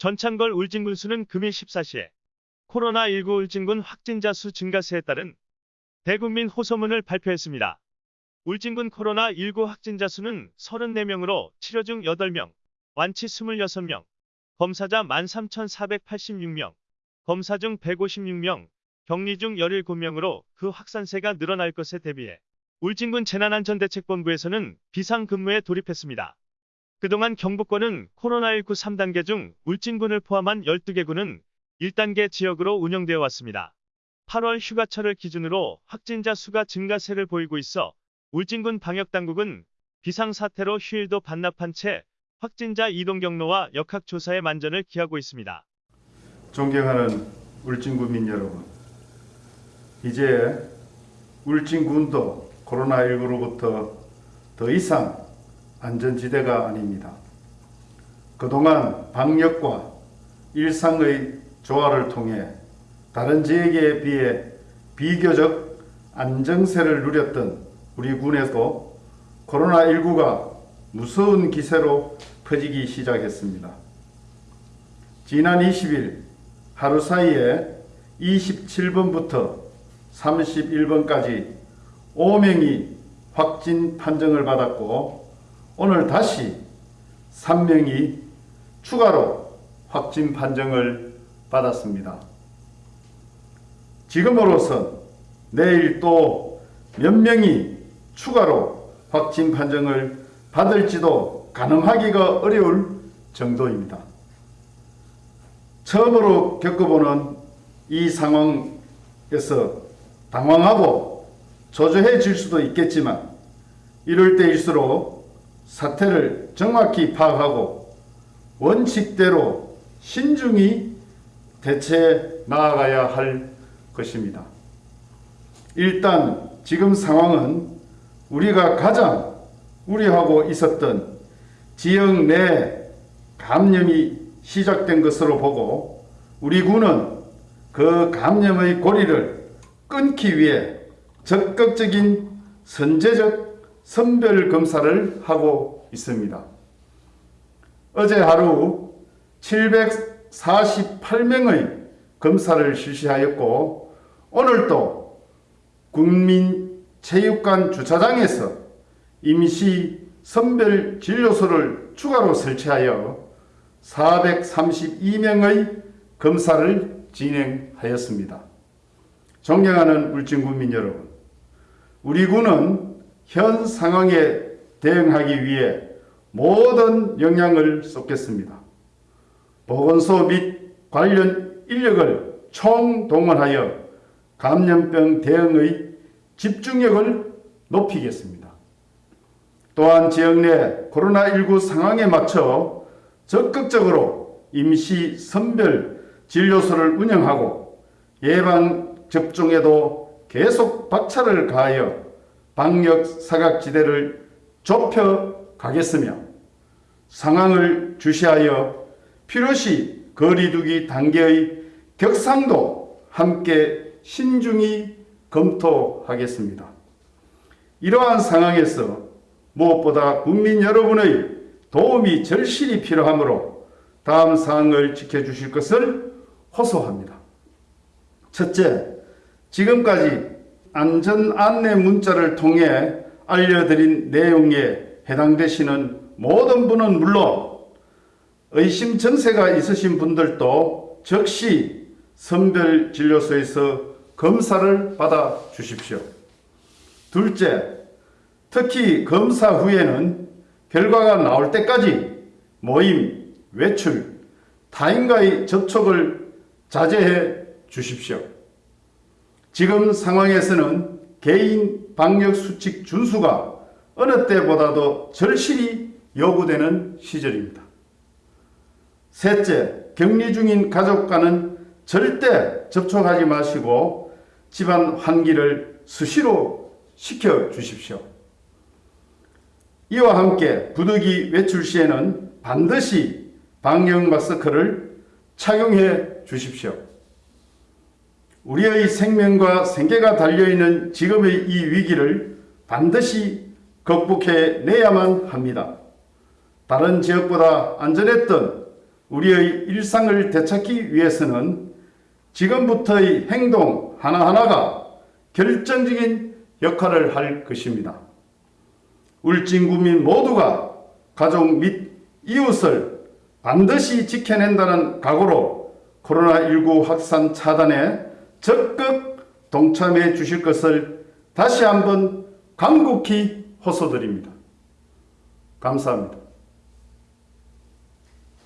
전창걸 울진군수는 금일 14시에 코로나19 울진군 확진자 수 증가세에 따른 대국민 호소문을 발표했습니다. 울진군 코로나19 확진자 수는 34명으로 치료 중 8명, 완치 26명, 검사자 13,486명, 검사 중 156명, 격리 중 17명으로 그 확산세가 늘어날 것에 대비해 울진군 재난안전대책본부에서는 비상근무에 돌입했습니다. 그동안 경북권은 코로나19 3단계 중 울진군을 포함한 12개 군은 1단계 지역으로 운영되어 왔습니다. 8월 휴가철을 기준으로 확진자 수가 증가세를 보이고 있어 울진군 방역당국은 비상사태로 휴일도 반납한 채 확진자 이동 경로와 역학 조사에 만전을 기하고 있습니다. 존경하는 울진군민 여러분, 이제 울진군도 코로나19로부터 더 이상 안전지대가 아닙니다. 그동안 방역과 일상의 조화를 통해 다른 지역에 비해 비교적 안정세를 누렸던 우리 군에도 코로나19가 무서운 기세로 퍼지기 시작했습니다. 지난 20일 하루 사이에 27번부터 31번까지 5명이 확진 판정을 받았고 오늘 다시 3명이 추가로 확진 판정을 받았습니다. 지금으로선 내일 또 몇 명이 추가로 확진 판정을 받을지도 가늠하기가 어려울 정도입니다. 처음으로 겪어보는 이 상황에서 당황하고 조조해질 수도 있겠지만 이럴 때일수록 사태를 정확히 파악하고 원칙대로 신중히 대처해 나아가야 할 것입니다. 일단 지금 상황은 우리가 가장 우려하고 있었던 지역 내 감염이 시작된 것으로 보고 우리 군은 그 감염의 고리를 끊기 위해 적극적인 선제적 선별 검사를 하고 있습니다. 어제 하루 748명의 검사를 실시하였고 오늘도 국민체육관 주차장에서 임시 선별 진료소를 추가로 설치하여 432명의 검사를 진행하였습니다. 존경하는 울진군민 여러분, 우리 군은 현 상황에 대응하기 위해 모든 역량을 쏟겠습니다. 보건소 및 관련 인력을 총동원하여 감염병 대응의 집중력을 높이겠습니다. 또한 지역 내 코로나19 상황에 맞춰 적극적으로 임시 선별 진료소를 운영하고 예방 접종에도 계속 박차를 가하여 방역 사각지대를 좁혀 가겠으며 상황을 주시하여 필요시 거리두기 단계의 격상도 함께 신중히 검토하겠습니다. 이러한 상황에서 무엇보다 국민 여러분의 도움이 절실히 필요하므로 다음 사항을 지켜주실 것을 호소합니다. 첫째, 지금까지 안전 안내 문자를 통해 알려드린 내용에 해당되시는 모든 분은 물론 의심 증세가 있으신 분들도 즉시 선별진료소에서 검사를 받아 주십시오. 둘째, 특히 검사 후에는 결과가 나올 때까지 모임, 외출, 타인과의 접촉을 자제해 주십시오. 지금 상황에서는 개인 방역 수칙 준수가 어느 때보다도 절실히 요구되는 시절입니다. 셋째, 격리 중인 가족과는 절대 접촉하지 마시고 집안 환기를 수시로 시켜 주십시오. 이와 함께 부득이 외출 시에는 반드시 방역 마스크를 착용해 주십시오. 우리의 생명과 생계가 달려있는 지금의 이 위기를 반드시 극복해 내야만 합니다. 다른 지역보다 안전했던 우리의 일상을 되찾기 위해서는 지금부터의 행동 하나하나가 결정적인 역할을 할 것입니다. 울진 구민 모두가 가족 및 이웃을 반드시 지켜낸다는 각오로 코로나19 확산 차단에 적극 동참해 주실 것을 다시 한번 간곡히 호소드립니다. 감사합니다.